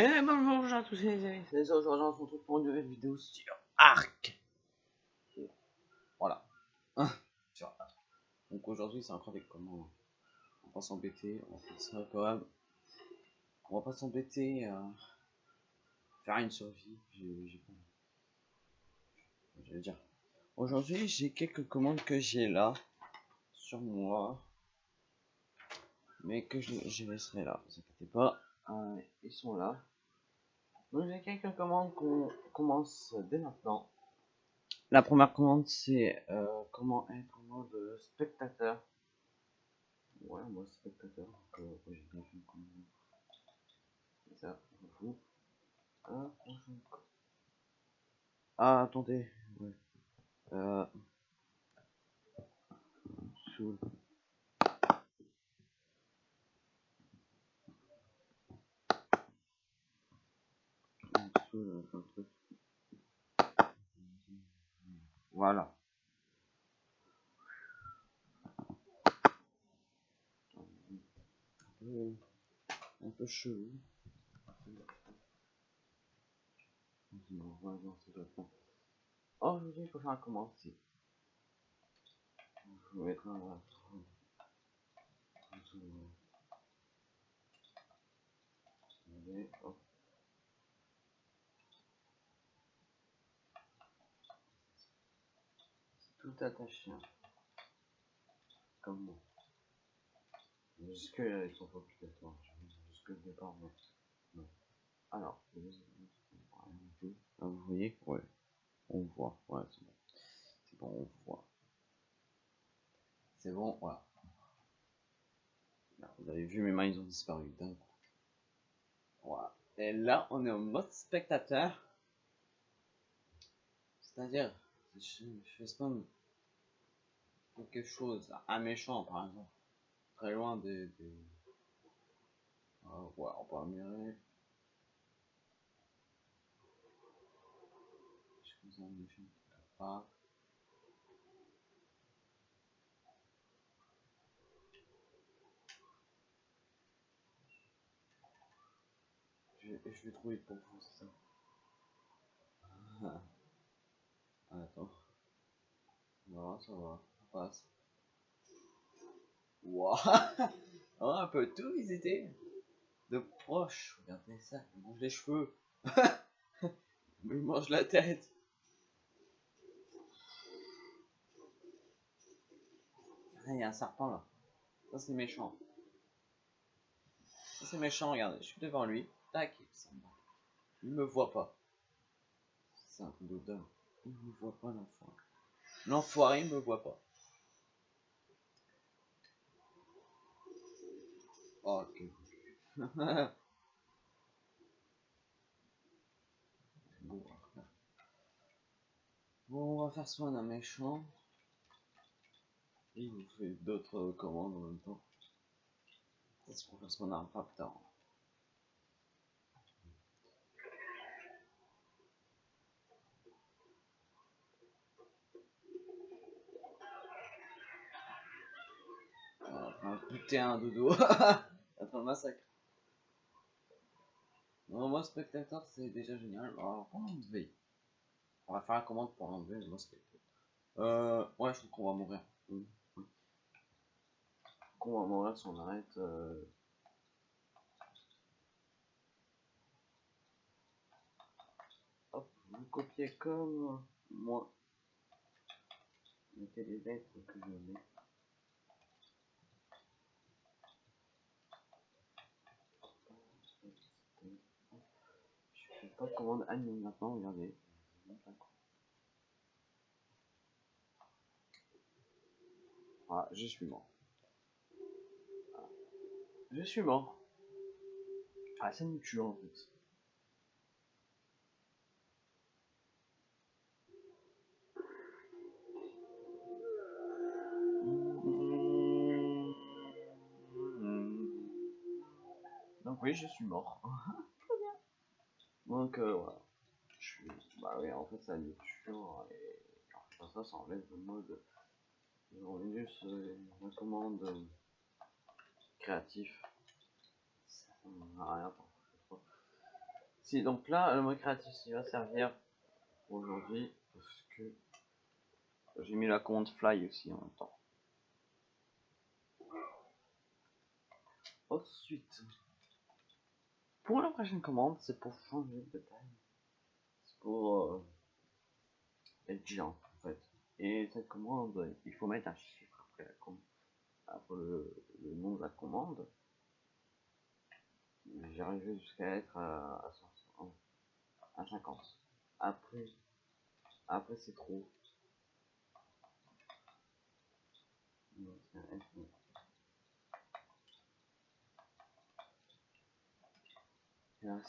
Et bonjour à tous les amis, c'est aujourd'hui on se retrouve pour une nouvelle vidéo sur Arc. Voilà. Arc. Donc aujourd'hui c'est encore des comment on va pas s'embêter, on va faire ça quand même. On va pas s'embêter à faire une survie, j'ai pas dire. Aujourd'hui j'ai quelques commandes que j'ai là sur moi. Mais que je, laisserai là, vous inquiétez pas. Euh, ils sont là. Donc j'ai quelques commandes qu'on commence dès maintenant. La première commande c'est euh, comment être en mode spectateur. Ouais, moi spectateur. Donc, euh, ça, vous. Ah, ah, attendez. Euh. Voilà. Un peu chelou. Oh, aujourd'hui, il faut faire un commencer. Je vais mettre un. Allez, hop. Tout attaché. Comme moi. Jusque là, ils sont obligatoires. Départ, non. Alors, ah, vous voyez Ouais. On voit. Ouais, c'est bon. C'est bon, on voit. C'est bon, voilà. vous avez vu, mes mains, ils ont disparu d'un coup. Voilà. Et là, on est en mode spectateur. C'est-à-dire, je, je fais quelque chose, un méchant par exemple, très loin des... des... Ah, ouais, on peut admirer. Je suis un méchant pas. Je, je vais trouver pour vous, ça. Ah. Attends. Non, ça va passe. Wow. on peut tout visiter. De proche. Regardez ça. Il mange les cheveux. il mange la tête. Ah, il y a un serpent là. Ça c'est méchant. Ça c'est méchant, regardez. Je suis devant lui. Tac. Il me voit pas. C'est un peu d'odeur. Il me voit pas l'enfoiré. L'enfoiré me voit pas. Ok. bon, on va faire soin d'un méchant. Et vous faites d'autres commandes en même temps. Peut-être qu'on faire soin d'un raptor. putain un dodo. Massacre. Non, moi, spectateur, c'est déjà génial. Alors, on va faire la commande pour enlever le spectateur. Ouais, je trouve qu'on va mourir. Oui, Qu'on va mourir si on arrête. Euh... Vous copiez comme moi. Mettez les lettres que je mets. Pas de commande admin maintenant, regardez. Ah, je suis mort. Je suis mort. Ah, ça nous tue en fait. Donc oui, je suis mort. Donc euh, voilà. Je suis... Bah oui, en fait, ça tue. Et ça, ça enlève le mode. juste euh, la commande euh, créatif. Ça rien Si, donc là, le mode créatif, il va servir aujourd'hui parce que j'ai mis la commande fly aussi en même temps. Ensuite, pour la prochaine commande, c'est pour changer de taille. C'est pour euh, être géant en fait. Et cette commande, il faut mettre un chiffre après la commande, après le, nom de la commande. J'arrive jusqu'à être à, à, 500, à 50. Après, après c'est trop.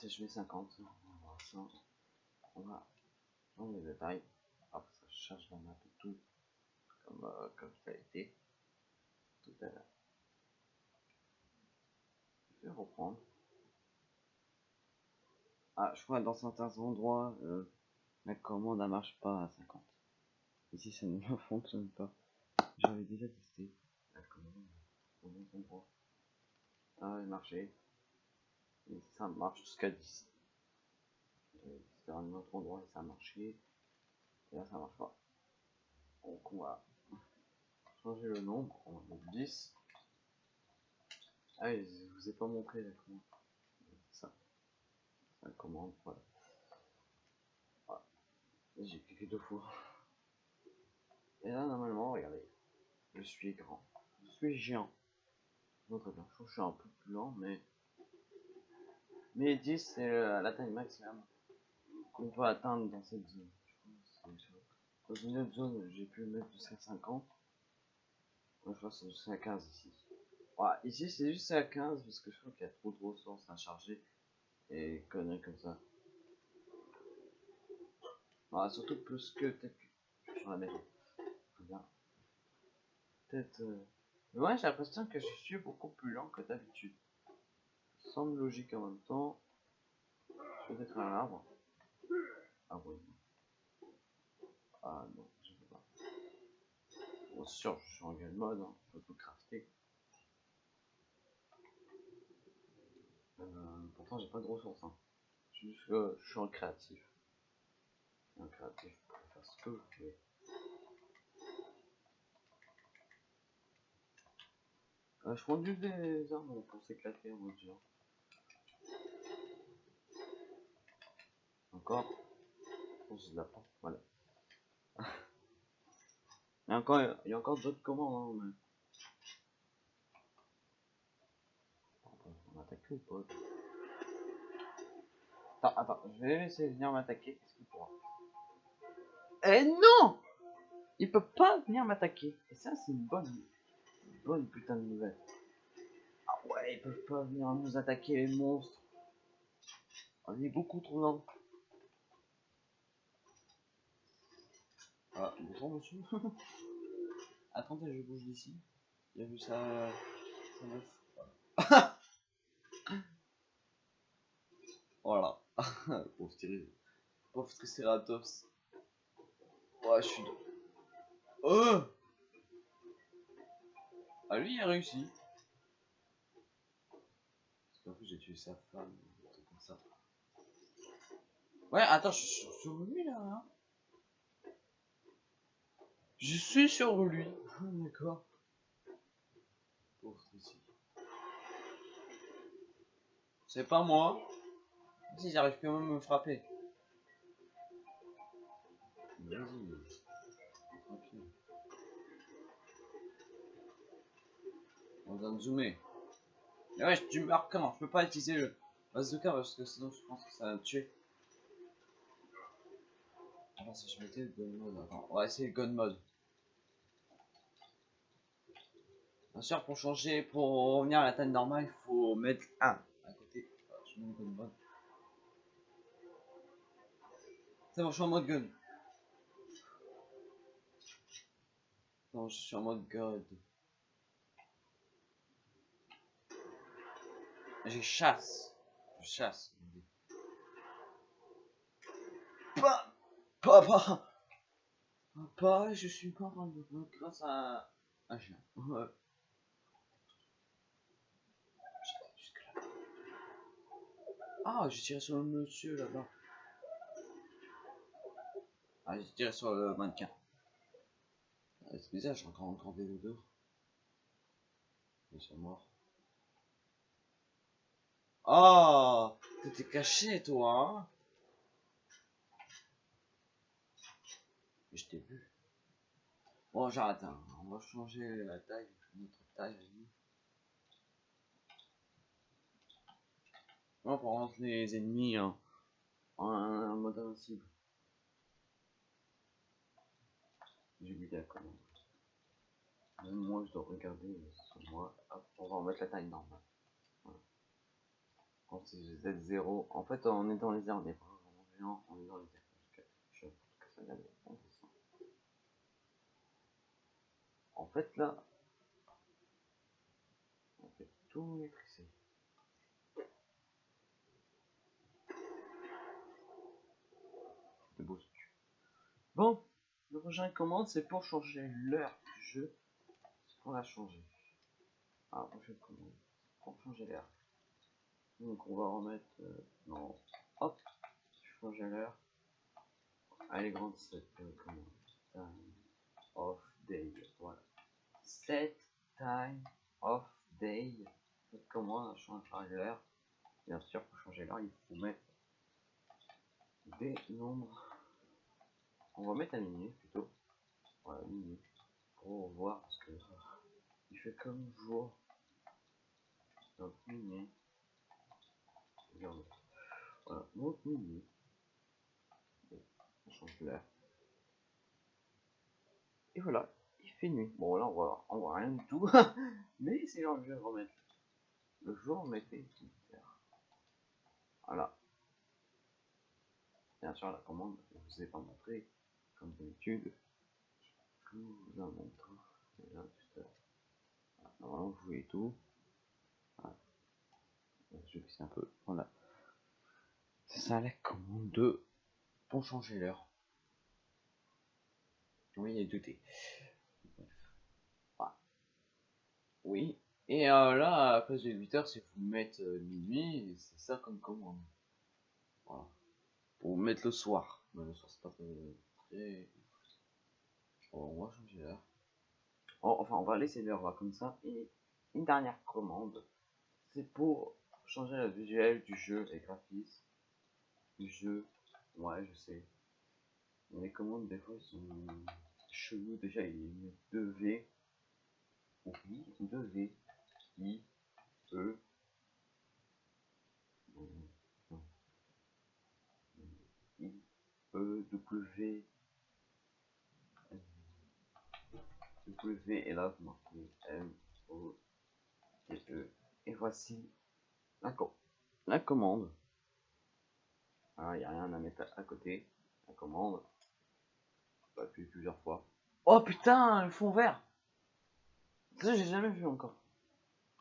Je mets 50, on va. On va changer les détails. Ça charge la map et tout. Comme, euh, comme ça a été tout à l'heure. Je vais reprendre. Ah, je crois que dans certains endroits, euh, la commande ne marche pas à 50. Ici, ça ne fonctionne pas. J'avais déjà testé la commande dans d'autres endroits. Ah, il marchait. Ça marche jusqu'à 10. C'était un autre endroit et ça a marché. Et là, ça marche pas. Donc, on va changer le nombre. On va mettre 10. Ah, je vous ai pas montré la commande. Ça. La commande, voilà. J'ai cliqué deux fois. Et là, normalement, regardez. Je suis grand. Je suis géant. Non, très bien. Je suis un peu plus lent, mais. Mais 10, c'est la taille maximum qu'on peut atteindre dans cette zone. Dans une autre zone, j'ai pu mettre jusqu'à 50. Moi, je crois que c'est jusqu'à 15 ici. Ici, c'est jusqu'à 15 parce que je crois qu'il y a trop de ressources à charger. Et conneries comme ça. Voilà, surtout plus que peut-être que sur la maison. Peut-être. Euh... Mais ouais, j'ai l'impression que je suis beaucoup plus lent que d'habitude. Semble logique en même temps. Peut-être un arbre. Ah oui. Ah non, je peux pas. Bon, sûr, je suis en game mode, hein. je peux tout crafter. Euh, pourtant, j'ai pas de ressources. Hein. Juste que je suis en créatif. Un créatif pour faire ce que je veux. Euh, je prends juste des armes pour s'éclater en mode genre. Encore Oh, c'est de la voilà. il y a encore, il y a encore d'autres commandes, hein, mais... On va attaquer ou pas Attends, attends, je vais laisser venir m'attaquer. Est-ce qu'il pourra Eh non Il peut pas venir m'attaquer. Et ça, c'est une bonne, une bonne putain de nouvelle. Ah ouais, ils peuvent pas venir nous attaquer les monstres. On est beaucoup trop lent. Ah, bonjour monsieur. Attendez, je bouge d'ici. Il a vu ça. ça voilà. Pauvre Thierry. Pauvre Triceratops. Ouais, je suis. Oh Ah, lui, il a réussi. Parce qu'en plus, j'ai tué sa femme. Comme ça. Ouais, attends, je suis sur lui là. Hein je suis sur lui. Ah, D'accord. Pauvre ici. C'est pas moi. Si j'arrive quand même à me frapper. Vas-y. On va zoomer. Mais ouais, meurs comment Je peux pas utiliser le bazooka parce que sinon je pense que ça va me tuer. Alors si je mettais le gun mode, attends, on va essayer le gun mode. Bien sûr, pour changer, pour revenir à la taille normale, il faut mettre 1 à côté. Alors, je mets le gun mode. C'est bon, je suis en mode gun. Non, je suis en mode god. J'ai chasse. Je chasse. Pas, pas. Pas, je suis mode grâce à un chien. Ouais. Ah, j'ai tiré sur le monsieur là-bas. Ah, j'ai tiré sur le mannequin. Ah, C'est bizarre, j'ai encore encore des odeurs. Ils sont morts. Oh T'étais caché, toi, hein Je t'ai vu. Bon, j'arrête, hein. on va changer la taille, notre taille. On va prendre les ennemis hein, en mode invincible. J'ai oublié la commande. Même moi, je dois regarder sur moi. Hop, on va remettre la taille normale. Voilà. Quand c'est Z0, en fait, on est les airs, on est vraiment les airs. Je. En fait, là, on fait tout maîtriser. Bon, le prochain commande, c'est pour changer l'heure du jeu. C'est pour la changer. Ah, prochaine commande. Pour changer l'heure. Donc, on va remettre. Euh, non. Hop, changer l'heure. Elle grande cette euh. Time of day. Voilà. Set time of day. Cette commande, changera l'heure. Bien sûr, pour changer l'heure, il faut mettre des nombres. On va mettre un minuit plutôt. Voilà, minuit. Pour voir parce que il fait comme jour. Donc minuit. Regarde. Voilà, donc on change l'heure. Et voilà, il fait nuit. Bon là on voit, on voit rien du tout. Mais c'est genre je vais remettre. Le jour on mettait Voilà. Bien sûr la commande, je vous ai pas montré comme d'habitude, je vous la montre. Là, normalement, vous voyez tout. Je vais un peu. Voilà. C'est ça la commande 2 pour changer l'heure. Oui, il y a deux T. Bref. Voilà. Oui. Et euh, là, à place de 8 heures, c'est vous mettre euh, minuit, c'est ça comme commande. Voilà. Pour mettre le soir. Mais le soir, c'est pas très. On va changer l'heure. Oh, enfin, on va laisser l'heure comme ça. Et une dernière commande, c'est pour changer le visuel du jeu, les graphismes du jeu. Ouais, je sais. Les commandes, des fois, sont chelous. Déjà, il y a 2 V. Oui, 2 V. I, E. I, E, W. W et là marquez M O T E et voici la, la commande. il n'y a rien à mettre à côté. La commande. On plusieurs fois. Oh putain, le fond vert. Ça j'ai jamais vu encore.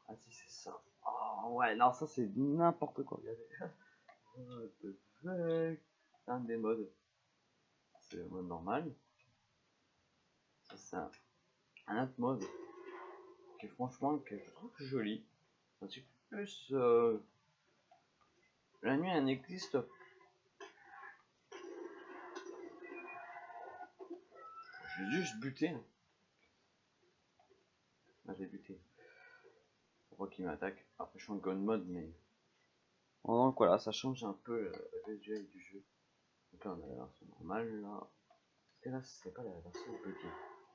Ah si c'est ça. Oh ouais, non ça c'est n'importe quoi. Regardez. Un des modes. C'est le mode normal. C'est un un autre mode qui est franchement que je trouve joli. Plus euh, la nuit elle n'existe J'ai juste buté. Ah, j'ai buté. Pourquoi qu'il m'attaque Après je suis en gun mode mais. Donc voilà, ça change un peu le visuel du jeu. Donc là on a la version normale là. Parce que là c'est pas la version petit.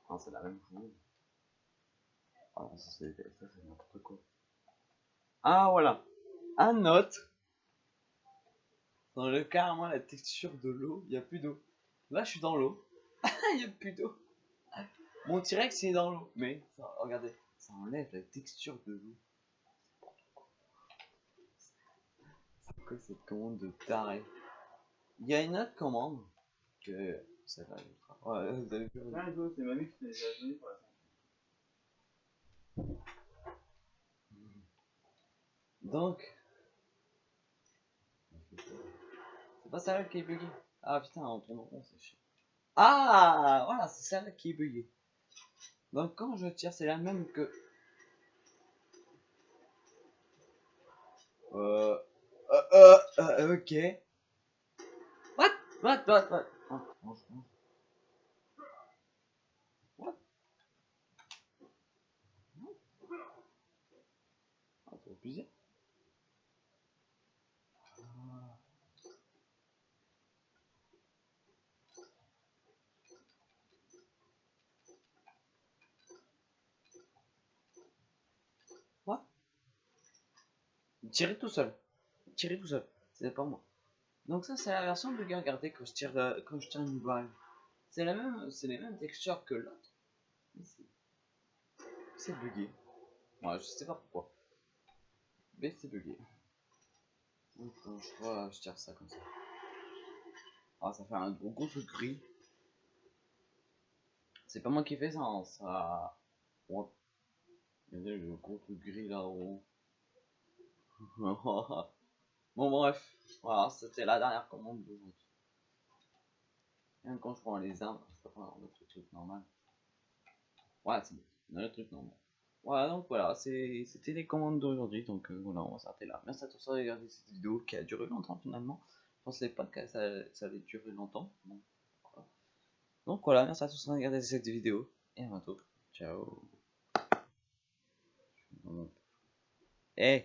Non, c'est la même chose. Ah ça c'est n'importe quoi. Ah voilà. Un note. Dans le carrément la texture de l'eau, il n'y a plus d'eau. Là je suis dans l'eau. Il n'y a plus d'eau. Mon T-Rex est dans l'eau. Mais regardez, ça enlève la texture de l'eau. C'est quoi cette commande de taré? Il y a une autre commande que ça va. Qui donc, c'est pas celle-là qui est buguée. Ah putain, on tourne rond, c'est chiant. Ah, voilà, c'est celle-là qui est buguée. Donc quand je tire, c'est la même que... Euh... Euh, Euh, euh, ok. What? What? What? What? Oh. What? Ah, c'est abusé. Ah. What? Tirer tout seul. Tirer tout seul. C'est pas moi. Donc ça c'est la version de regardez quand je tire euh, quand je tire une balle. C'est la même c'est les mêmes textures que l'autre. C'est bugué. Ouais, je sais pas pourquoi. Mais c'est bugué. Donc quand je je tire ça comme ça. Ah ça fait un gros gros truc gris. C'est pas moi qui fais ça, hein, ça. Regardez le gros truc gris là-haut. bon bref, voilà, c'était la dernière commande d'aujourd'hui. Quand je prends les arbres, je peux prendre notre truc normal. Ouais, c'est bon, le truc normal. Voilà, donc voilà, c'était les commandes d'aujourd'hui, donc euh, voilà, on va s'arrêter là. Merci à tous d'avoir regardé cette vidéo qui a duré longtemps finalement. Je pensais pas que ça, allait durer longtemps. Donc voilà. merci à tous d'avoir regardé cette vidéo, et à bientôt. Ciao. Eh.